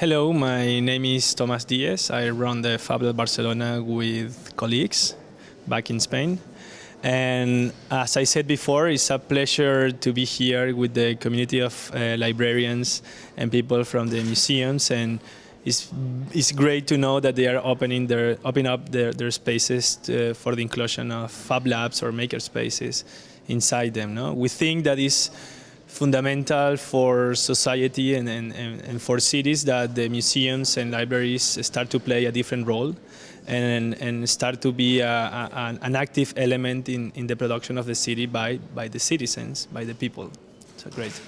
Hello, my name is Tomas Diez. I run the FabLab Barcelona with colleagues back in Spain. And as I said before, it's a pleasure to be here with the community of uh, librarians and people from the museums. And it's, it's great to know that they are opening their, open up their, their spaces to, for the inclusion of Fab Labs or maker spaces inside them. No? We think that is fundamental for society and, and, and, for cities that the museums and libraries start to play a different role and, and start to be a, a, an active element in, in the production of the city by, by the citizens, by the people. So great.